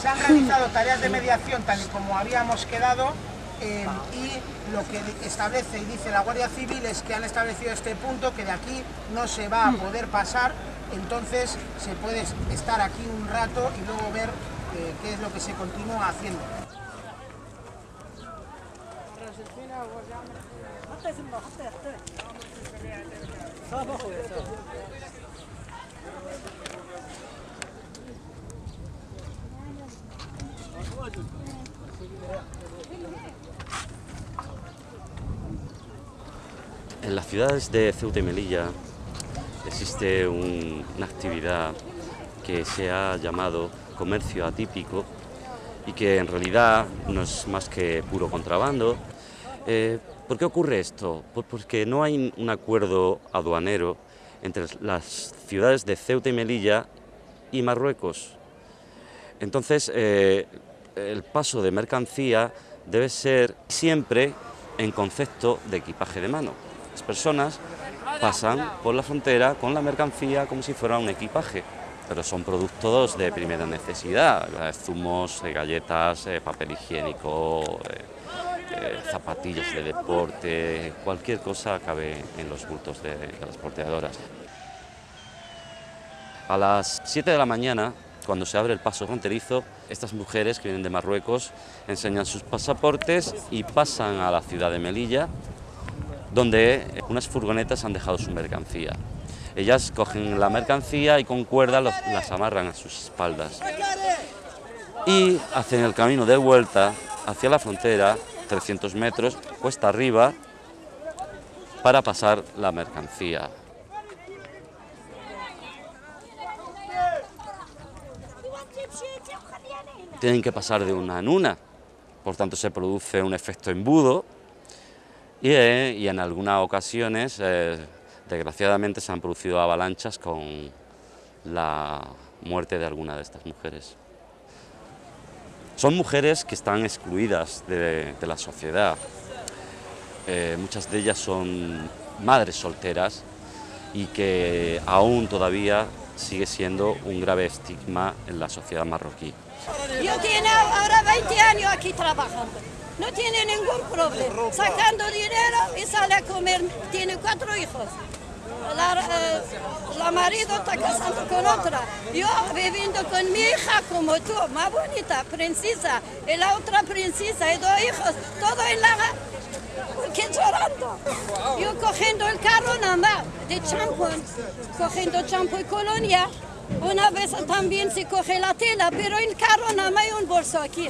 Se han realizado tareas de mediación tal y como habíamos quedado eh, y lo que establece y dice la Guardia Civil es que han establecido este punto que de aquí no se va a poder pasar, entonces se puede estar aquí un rato y luego ver eh, qué es lo que se continúa haciendo. En las ciudades de Ceuta y Melilla existe una actividad que se ha llamado comercio atípico y que en realidad no es más que puro contrabando. Eh, ¿Por qué ocurre esto? Porque no hay un acuerdo aduanero entre las ciudades de Ceuta y Melilla y Marruecos. Entonces, eh, el paso de mercancía debe ser siempre en concepto de equipaje de mano. Las personas pasan por la frontera con la mercancía como si fuera un equipaje, pero son productos de primera necesidad, zumos, eh, galletas, eh, papel higiénico, eh, zapatillas de deporte, cualquier cosa cabe en los bultos de, de las porteadoras. A las 7 de la mañana, cuando se abre el paso fronterizo, estas mujeres que vienen de Marruecos enseñan sus pasaportes y pasan a la ciudad de Melilla, donde unas furgonetas han dejado su mercancía. Ellas cogen la mercancía y con cuerda las amarran a sus espaldas y hacen el camino de vuelta hacia la frontera, 300 metros, cuesta arriba, para pasar la mercancía. Tienen que pasar de una en una, por tanto se produce un efecto embudo y, eh, en algunas ocasiones, eh, desgraciadamente, se han producido avalanchas con la muerte de alguna de estas mujeres. Son mujeres que están excluidas de, de la sociedad. Eh, muchas de ellas son madres solteras y que aún todavía sigue siendo un grave estigma en la sociedad marroquí. Yo tengo ahora 20 años aquí trabajando. No tiene ningún problema. Sacando dinero y sale a comer. Tiene cuatro hijos. La, eh, la marido está casando con otra. Yo viviendo con mi hija como tú, más bonita, princesa. Y la otra princesa y dos hijos. Todo en la... ¿Qué llorando? Yo cogiendo el carro nada más de champón. Cogiendo champú y colonia. Una vez también se coge la tela, pero en carro nada más hay un bolso aquí.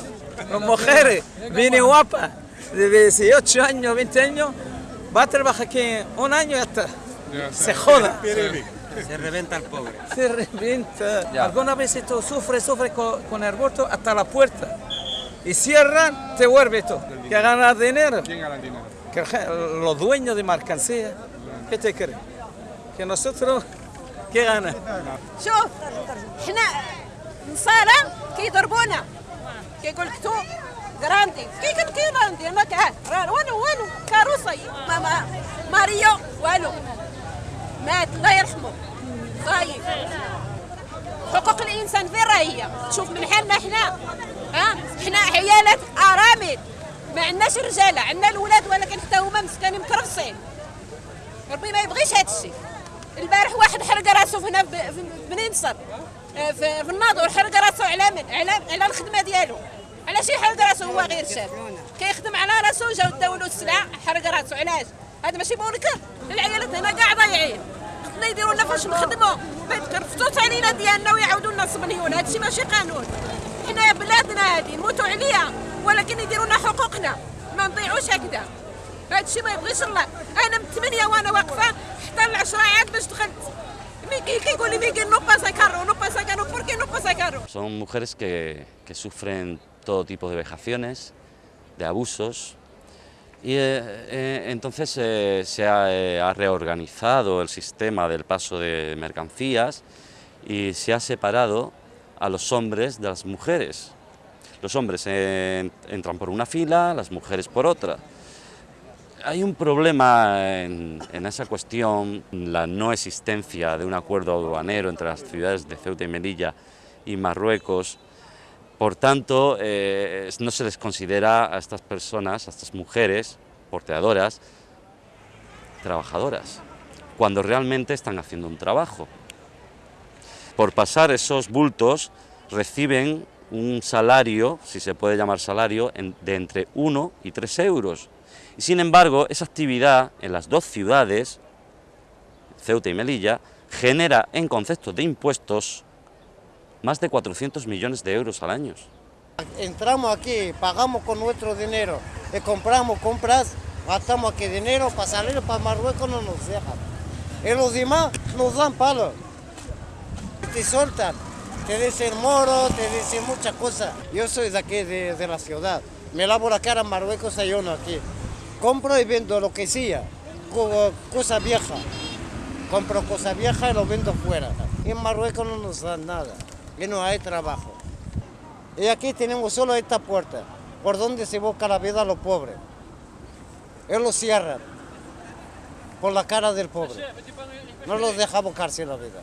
Las mujeres, viene guapa, de 18 años, 20 años, va a trabajar aquí un año y hasta se joda. Se reventa el pobre. Se revienta. Algunas veces tú sufres, sufres con, con el bolso hasta la puerta. Y cierran, te vuelve esto. Que ganas dinero. ¿Quién gana el dinero? Que los dueños de mercancía. ¿Qué te crees? Que nosotros, ¿qué gana? شوف إحنا نصارى كيضربونا كيقول لك تو جراندي كي كان كي جراندي ما كان والو والو كاروسي ماما ماريو والو مات الله يرحمه صايب حقوق الانسان فين راهي شوف من حالنا إحنا ها إحنا عيالات ارامل ما عندناش رجالة عندنا الولاد ولكن حتى هما مسكانين مكرفصين ربي ما يبغيش هذا الشيء. البارح واحد حرق راسه هنا في بني نصر آه، في, الناظور حرق راسه على من؟ على على الخدمة ديالو. علاش يحرق راسه هو غير شاب كيخدم على راسه جاو داو له السلعه حرق راسه علاش؟ هذا ماشي منكر العيالات هنا كاع ضايعين. خصنا يديروا لنا فاش نخدموا. ما يتكرفتوش علينا ديالنا ويعاودوا لنا الصبنيون هذا الشيء ماشي قانون. حنا بلادنا هذه نموتوا عليها. ولكن يديروا لنا حقوقنا ما نضيعوش هكذا هذا الشيء ما يبغيش الله انا من ثمانيه وانا واقفه حتى العشرة عاد باش دخلت ميكي كيقول لي ميكي نو باسا كارو نو باسا كارو بوركي نو باسا كارو Son mujeres que, que sufren todo tipo de vejaciones, de abusos, y eh, eh, entonces eh, se ha, eh, ha reorganizado el sistema del paso de mercancías y se ha separado a los hombres de las mujeres. Los hombres entran por una fila, las mujeres por otra. Hay un problema en, en esa cuestión, la no existencia de un acuerdo aduanero entre las ciudades de Ceuta y Melilla y Marruecos, Por tanto, eh, no se les considera a estas personas, a estas mujeres porteadoras, trabajadoras, cuando realmente están haciendo un trabajo. Por pasar esos bultos reciben un salario, si se puede llamar salario, de entre 1 y 3 euros. Y sin embargo, esa actividad en las dos ciudades, Ceuta y Melilla, genera en concepto de impuestos más de 400 millones de euros al año. Entramos aquí, pagamos con nuestro dinero y compramos compras, gastamos aquí dinero para salir para Marruecos no nos dejan. Y los demás nos dan palo. Te soltan, te dicen moro, te dicen muchas cosas. Yo soy de aquí, de, la ciudad. Me lavo la cara en Marruecos, yo no aquí. Compro y vendo lo que sea, cosas viejas. Compro cosas viejas y lo vendo fuera. En Marruecos no nos dan nada y no hay trabajo. Y aquí tenemos solo esta puerta, por donde se busca la vida a los pobres. Él lo cierra por la cara del pobre. No los deja buscarse la vida.